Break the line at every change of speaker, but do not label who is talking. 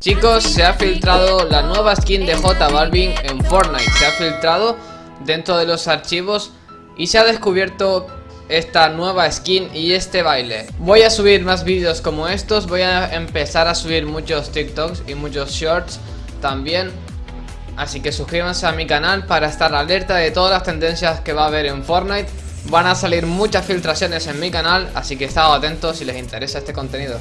Chicos, se ha filtrado la nueva skin de J Balvin en Fortnite. Se ha filtrado dentro de los archivos y se ha descubierto esta nueva skin y este baile. Voy a subir más vídeos como estos, voy a empezar a subir muchos TikToks y muchos Shorts también. Así que suscríbanse a mi canal para estar alerta de todas las tendencias que va a haber en Fortnite. Van a salir muchas filtraciones en mi canal, así que estad atentos si les interesa este contenido.